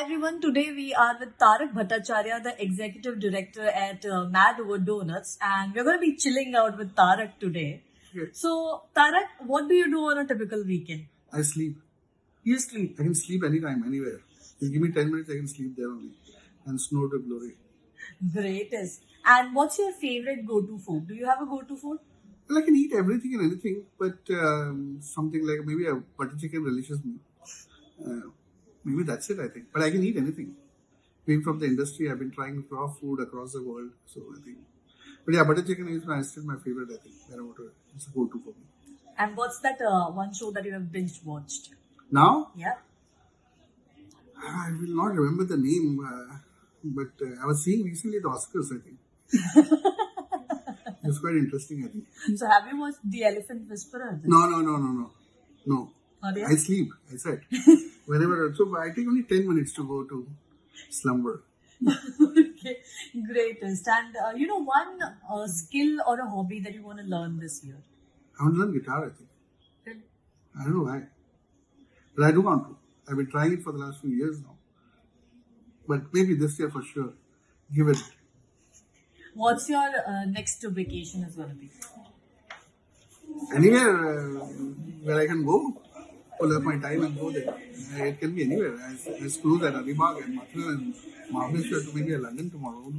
everyone. Today we are with Tarak Bhattacharya, the executive director at uh, Mad Over Donuts, and we're going to be chilling out with Tarak today. Okay. So, Tarak, what do you do on a typical weekend? I sleep. You sleep. I can sleep anytime, anywhere. You give me 10 minutes, I can sleep there only. And snow to glory. Greatest. And what's your favorite go-to food? Do you have a go-to food? Well, I can eat everything and anything, but um, something like maybe a butter chicken me. Uh, maybe that's it, I think. But I can eat anything. Being from the industry, I've been trying raw food across the world, so I think. But yeah, butter chicken is my, still my favorite, I think. Whenever it's a go-to for me. And what's that uh, one show that you have binge watched? Now, Yeah. I will not remember the name, uh, but uh, I was seeing recently the Oscars, I think. it was quite interesting, I think. So, have you watched The Elephant Whisperer? No, no, no, no, no. No. Not yet? I sleep, I said. Whenever, so I take only 10 minutes to go to slumber. okay, greatest. And uh, you know, one uh, skill or a hobby that you want to learn this year? I want to learn guitar, I think. I don't know why. But I do want to. I've been trying it for the last few years now. But maybe this year for sure. Give it. What's your uh, next vacation is going to be? Anywhere uh, where I can go, pull up my time and go there. It can be anywhere. I, I cruise at Alibag and Mathura and Mahabaleshwar to maybe London tomorrow.